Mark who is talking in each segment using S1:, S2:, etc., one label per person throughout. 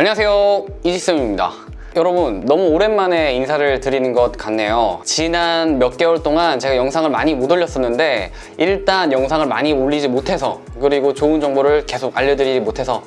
S1: 안녕하세요. 이지쌤입니다. 여러분 너무 오랜만에 인사를 드리는 것 같네요. 지난 몇 개월 동안 제가 영상을 많이 못 올렸었는데 일단 영상을 많이 올리지 못해서 그리고 좋은 정보를 계속 알려드리지 못해서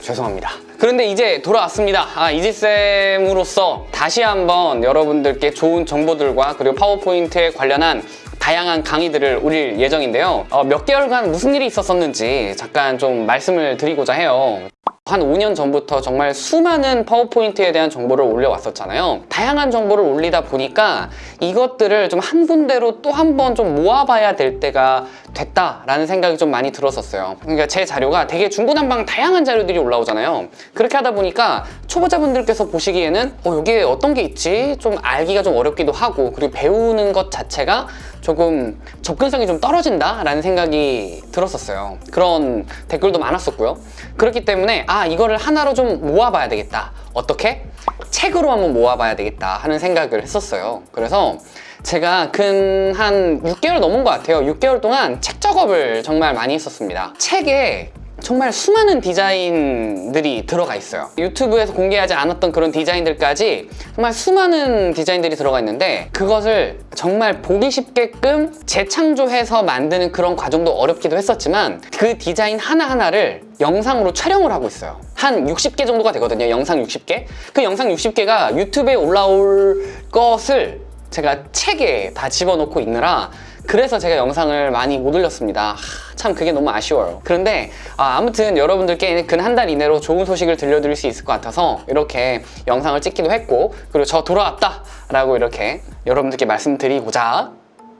S1: 죄송합니다. 그런데 이제 돌아왔습니다. 아, 이지쌤으로서 다시 한번 여러분들께 좋은 정보들과 그리고 파워포인트에 관련한 다양한 강의들을 올릴 예정인데요. 어, 몇 개월간 무슨 일이 있었었는지 잠깐 좀 말씀을 드리고자 해요 한 5년 전부터 정말 수많은 파워포인트에 대한 정보를 올려왔었잖아요. 다양한 정보를 올리다 보니까 이것들을 좀 한 군데로 또 한 번 좀 모아봐야 될 때가 됐다라는 생각이 좀 많이 들었었어요. 그러니까 제 자료가 되게 중구난방 다양한 자료들이 올라오잖아요. 그렇게 하다 보니까 초보자분들께서 보시기에는 어, 여기에 어떤 게 있지? 좀 알기가 좀 어렵기도 하고 그리고 배우는 것 자체가 조금 접근성이 좀 떨어진다 라는 생각이 들었었어요. 그런 댓글도 많았었고요. 그렇기 때문에 아 이거를 하나로 좀 모아봐야 되겠다. 어떻게? 책으로 한번 모아봐야 되겠다 하는 생각을 했었어요. 그래서 제가 근 한 6개월 넘은 것 같아요. 6개월 동안 책 작업을 정말 많이 했었습니다. 책에 정말 수많은 디자인들이 들어가 있어요. 유튜브에서 공개하지 않았던 그런 디자인들까지 정말 수많은 디자인들이 들어가 있는데 그것을 정말 보기 쉽게끔 재창조해서 만드는 그런 과정도 어렵기도 했었지만 그 디자인 하나하나를 영상으로 촬영을 하고 있어요. 한 60개 정도가 되거든요 영상 60개. 그 영상 60개가 유튜브에 올라올 것을 제가 책에 다 집어넣고 있느라 그래서 제가 영상을 많이 못 올렸습니다. 하, 참 그게 너무 아쉬워요. 그런데 아, 무튼 여러분들께 근 한 달 이내로 좋은 소식을 들려드릴 수 있을 것 같아서 이렇게 영상을 찍기도 했고 그리고 저 돌아왔다 라고 이렇게 여러분들께 말씀드리고자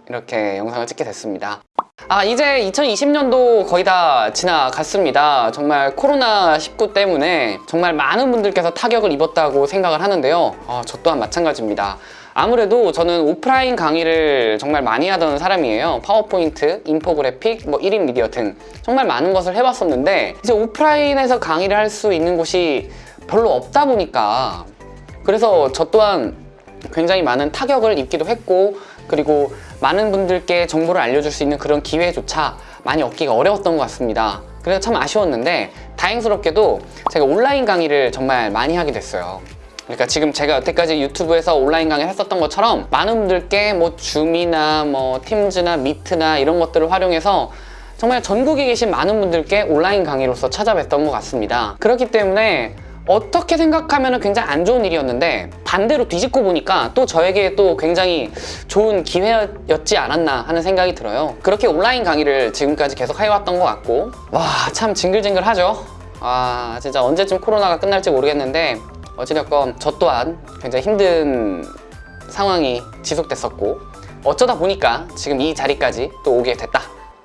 S1: 이렇게 영상을 찍게 됐습니다. 아 이제 2020년도 거의 다 지나갔습니다. 정말 코로나19 때문에 정말 많은 분들께서 타격을 입었다고 생각을 하는데요. 아, 저 또한 마찬가지입니다 아무래도 저는 오프라인 강의를 정말 많이 하던 사람이에요. 파워포인트, 인포그래픽, 뭐 1인 미디어 등 정말 많은 것을 해봤었는데 이제 오프라인에서 강의를 할 수 있는 곳이 별로 없다 보니까 그래서 저 또한 굉장히 많은 타격을 입기도 했고 그리고 많은 분들께 정보를 알려줄 수 있는 그런 기회조차 많이 얻기가 어려웠던 것 같습니다. 그래서 참 아쉬웠는데 다행스럽게도 제가 온라인 강의를 정말 많이 하게 됐어요 그러니까 지금 제가 여태까지 유튜브에서 온라인 강의를 했었던 것처럼 많은 분들께 뭐 줌이나 뭐 팀즈나 미트나 이런 것들을 활용해서 정말 전국에 계신 많은 분들께 온라인 강의로서 찾아뵀던 것 같습니다. 그렇기 때문에 어떻게 생각하면 굉장히 안 좋은 일이었는데 반대로 뒤집고 보니까 또 저에게 또 굉장히 좋은 기회였지 않았나 하는 생각이 들어요. 그렇게 온라인 강의를 지금까지 계속 해왔던 것 같고. 와 참 징글징글하죠? 아 진짜 언제쯤 코로나가 끝날지 모르겠는데 어찌됐건 저 또한 굉장히 힘든 상황이 지속됐었고 어쩌다 보니까 지금 이 자리까지 또 오게 됐다.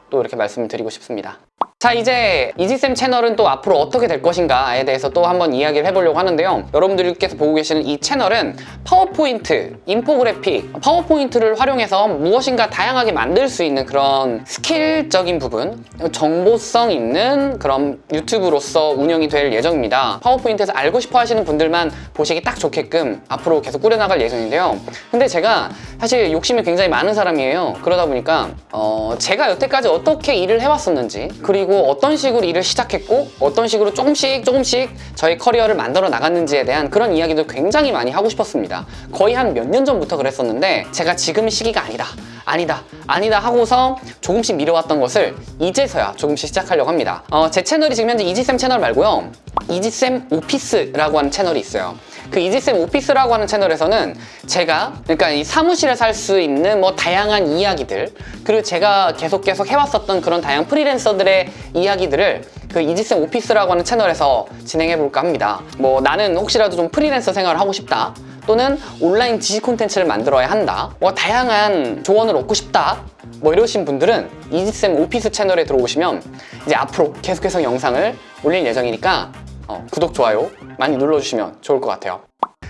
S1: 또 이렇게 말씀을 드리고 싶습니다 자 이제 이지쌤 채널은 또 앞으로 어떻게 될 것인가에 대해서 또 한번 이야기를 해보려고 하는데요. 여러분들께서 보고 계시는 이 채널은 파워포인트, 인포그래픽, 파워포인트를 활용해서 무엇인가 다양하게 만들 수 있는 그런 스킬적인 부분 정보성 있는 그런 유튜브로서 운영이 될 예정입니다. 파워포인트에서 알고 싶어 하시는 분들만 보시기 딱 좋게끔 앞으로 계속 꾸려나갈 예정인데요. 근데 제가 사실 욕심이 굉장히 많은 사람이에요. 그러다 보니까 어, 제가 여태까지 어떻게 일을 해왔었는지 그리고 어떤 식으로 일을 시작했고 어떤 식으로 조금씩 조금씩 저희 커리어를 만들어 나갔는지에 대한 그런 이야기도 굉장히 많이 하고 싶었습니다. 거의 한 몇 년 전부터 그랬었는데 제가 지금 시기가 아니다 아니다 아니다 하고서 조금씩 미뤄왔던 것을 이제서야 조금씩 시작하려고 합니다. 어, 제 채널이 지금 현재 이지쌤 채널 말고요. 이지쌤 오피스라고 하는 채널이 있어요. 그 이지쌤 오피스라고 하는 채널에서는 제가 그러니까 이 사무실에서 할 수 있는 뭐 다양한 이야기들 그리고 제가 계속 계속 해왔었던 그런 다양한 프리랜서들의 이야기들을 그 이지쌤 오피스라고 하는 채널에서 진행해 볼까 합니다. 뭐 나는 혹시라도 좀 프리랜서 생활을 하고 싶다 또는 온라인 지식 콘텐츠를 만들어야 한다 뭐 다양한 조언을 얻고 싶다 뭐 이러신 분들은 이지쌤 오피스 채널에 들어오시면 이제 앞으로 계속해서 영상을 올릴 예정이니까 어, 구독, 좋아요 많이 눌러주시면 좋을 것 같아요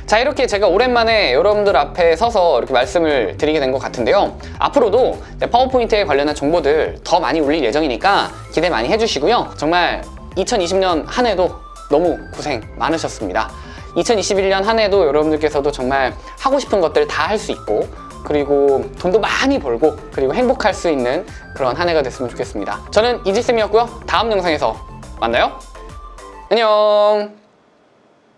S1: 자 이렇게 제가 오랜만에 여러분들 앞에 서서 이렇게 말씀을 드리게 된 것 같은데요. 앞으로도 파워포인트에 관련한 정보들 더 많이 올릴 예정이니까 기대 많이 해주시고요. 정말 2020년 한 해도 너무 고생 많으셨습니다. 2021년 한 해도 여러분들께서도 정말 하고 싶은 것들 다 할 수 있고 그리고 돈도 많이 벌고 그리고 행복할 수 있는 그런 한 해가 됐으면 좋겠습니다. 저는 이지쌤이었고요. 다음 영상에서 만나요. 안녕